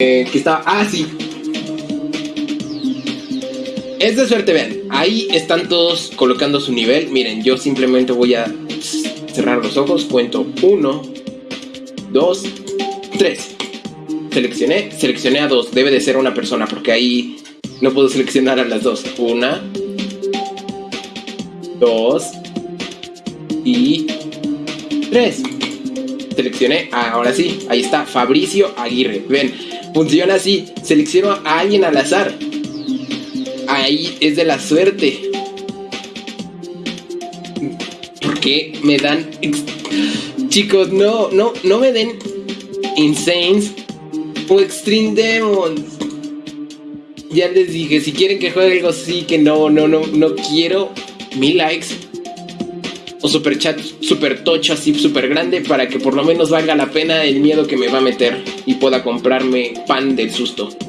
Eh, que estaba. Ah, sí. Es de suerte, vean. Ahí están todos colocando su nivel. Miren, yo simplemente voy a cerrar los ojos. Cuento uno, dos, tres. Seleccioné, seleccioné a dos. Debe de ser una persona porque ahí no puedo seleccionar a las dos. Una, dos y tres. Seleccioné, ahora sí, ahí está, Fabricio Aguirre. Ven, funciona así. Selecciono a alguien al azar. Ahí es de la suerte. Porque me dan... Chicos, no, no, no me den Insanes o Extreme Demons. Ya les dije, si quieren que juegue algo así, que no, no, no, no quiero mil likes o super chat super tocho así super grande para que por lo menos valga la pena el miedo que me va a meter y pueda comprarme pan del susto.